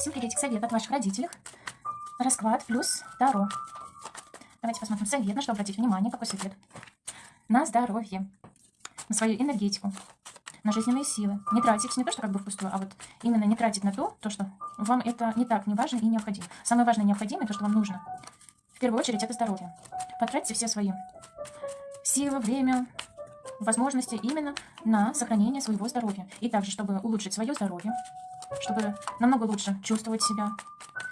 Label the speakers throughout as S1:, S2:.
S1: Всем приветик, совет от ваших родителей. Расклад плюс Таро. Давайте посмотрим совет, на что обратить внимание, какой совет. На здоровье, на свою энергетику, на жизненные силы. Не тратить не то, что как бы впустую, а вот именно не тратить на то, то, что вам это не так не важно и необходимо. Самое важное необходимое, то, что вам нужно, в первую очередь, это здоровье. Потратьте все свои силы, время, возможности именно на сохранение своего здоровья. И также, чтобы улучшить свое здоровье, чтобы намного лучше чувствовать себя.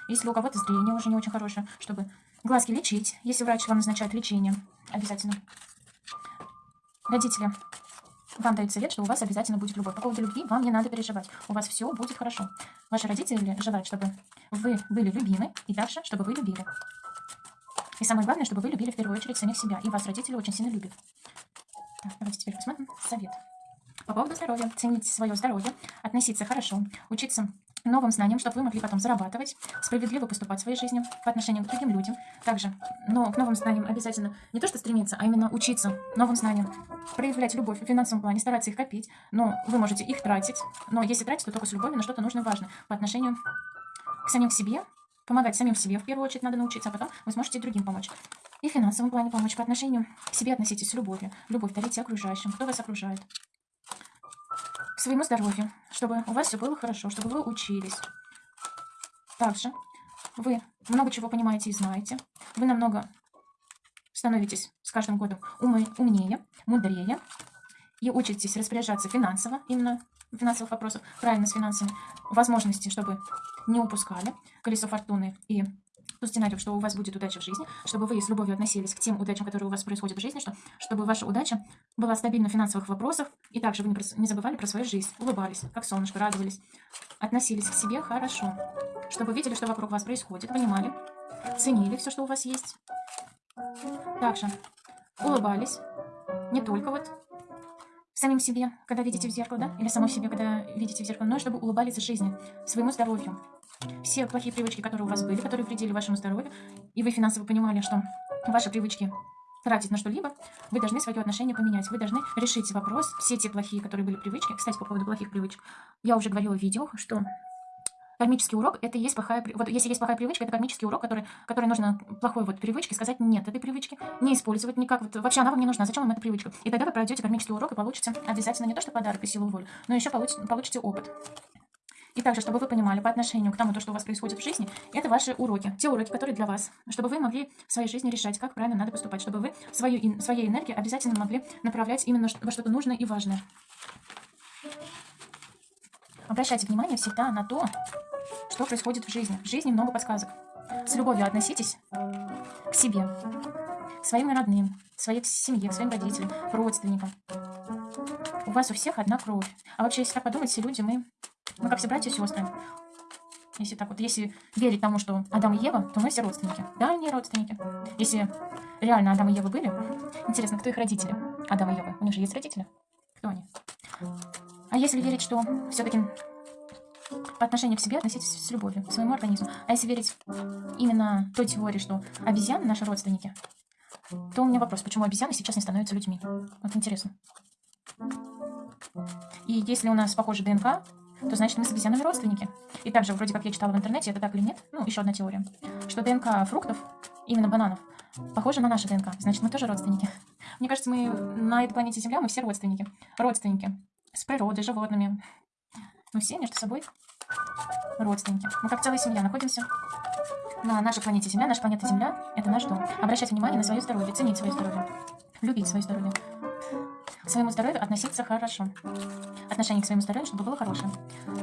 S1: Если у кого-то зрение уже не очень хорошее, чтобы глазки лечить, если врач вам назначает лечение, обязательно. Родители вам дают совет, что у вас обязательно будет любовь. По поводу любви вам не надо переживать. У вас все будет хорошо. Ваши родители желают, чтобы вы были любимы, и дальше, чтобы вы любили. И самое главное, чтобы вы любили в первую очередь самих себя. И вас родители очень сильно любят. Так, давайте теперь посмотрим совет. По поводу здоровья. Ценить свое здоровье, относиться хорошо, учиться новым знаниям, чтобы вы могли потом зарабатывать, справедливо поступать в своей жизни по отношению к другим людям. Также, но к новым знаниям обязательно не то что стремиться, а именно учиться новым знаниям, проявлять любовь в финансовом плане, стараться их копить, но вы можете их тратить, но если тратить, то только с любовью на что-то нужное и важное по отношению к самим себе, помогать самим себе в первую очередь надо научиться, а потом вы сможете другим помочь. И в финансовом плане помочь по отношению к себе относитесь с любовью. Любовь дарите окружающим, кто вас окружает своему здоровью, чтобы у вас все было хорошо, чтобы вы учились. Также вы много чего понимаете и знаете. Вы намного становитесь с каждым годом умнее, мудрее и учитесь распоряжаться финансово, именно финансовых вопросов, правильно с финансами, возможности, чтобы не упускали колесо фортуны и ту сценарию, что у вас будет удача в жизни, чтобы вы с любовью относились к тем удачам, которые у вас происходят в жизни, что, чтобы ваша удача была стабильна в финансовых вопросах, и также вы не, не забывали про свою жизнь, улыбались, как солнышко, радовались, относились к себе хорошо, чтобы видели, что вокруг вас происходит, понимали, ценили все, что у вас есть. Также улыбались, не только вот самим себе, когда видите в зеркало, да, или самой себе, когда видите в зеркало, но чтобы улыбались жизни, своему здоровью, все плохие привычки, которые у вас были, которые вредили вашему здоровью, и вы финансово понимали, что ваши привычки тратить на что-либо, вы должны свое отношение поменять. Вы должны решить вопрос, все те плохие, которые были привычки. Кстати, по поводу плохих привычек, я уже говорила в видео, что кармический урок это есть плохая вот если есть плохая привычка это кармический урок который который нужно плохой вот привычке сказать нет этой привычки не использовать никак вот вообще она вам не нужна зачем вам эта привычка и тогда вы пройдете кармический урок и получите обязательно не то что подарок и силу воли но еще получите, получите опыт и также, чтобы вы понимали по отношению к тому, то, что у вас происходит в жизни, это ваши уроки, те уроки, которые для вас, чтобы вы могли в своей жизни решать, как правильно надо поступать, чтобы вы свою, своей энергию обязательно могли направлять именно во что-то нужное и важное. Обращайте внимание всегда на то, что происходит в жизни. В жизни много подсказок. С любовью относитесь к себе, своим родным, своей семье, к своим родителям, родственникам. У вас у всех одна кровь. А вообще, если так подумать, все люди, мы мы как все братья и сестры. Если так вот, если верить тому, что Адам и Ева, то мы все родственники. Дальние родственники. Если реально Адам и Ева были, интересно, кто их родители? Адам и Ева. У них же есть родители? Кто они? А если верить, что все-таки по отношению к себе относитесь с любовью, к своему организму. А если верить именно той теории, что обезьяны наши родственники, то у меня вопрос, почему обезьяны сейчас не становятся людьми? Вот интересно. И если у нас похожа ДНК, то значит мы с обезьянами родственники. И также, вроде как я читала в интернете, это так или нет, ну, еще одна теория, что ДНК фруктов, именно бананов, похожа на нашу ДНК, значит мы тоже родственники. Мне кажется, мы на этой планете Земля, мы все родственники. Родственники. С природой, животными. Мы все между собой родственники. Мы как целая семья находимся на нашей планете Земля. Наша планета Земля – это наш дом. Обращать внимание на свое здоровье, ценить свое здоровье, любить свое здоровье. К своему здоровью относиться хорошо отношение к своему здоровью, чтобы было хорошее.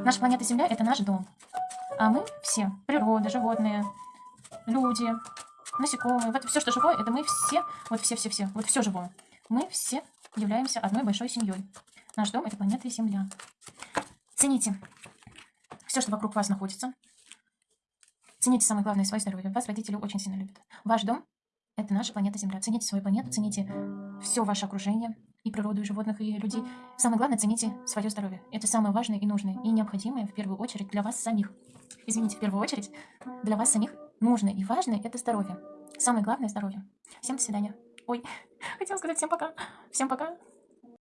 S1: Наша планета Земля – это наш дом. А мы все, природа, животные, люди, насекомые, вот все, что живое, это мы все, вот все-все-все, вот все живое. Мы все являемся одной большой семьей. Наш дом – это планета Земля. Цените все, что вокруг вас находится. Цените самое главное свое здоровье. Вас родители очень сильно любят. Ваш дом – это наша планета Земля. Цените свою планету, цените все ваше окружение, и природу, и животных, и людей. Самое главное, цените свое здоровье. Это самое важное и нужное, и необходимое в первую очередь для вас самих. Извините, в первую очередь для вас самих нужное и важное – это здоровье. Самое главное – здоровье. Всем до свидания. Ой, хотела сказать всем пока. Всем пока.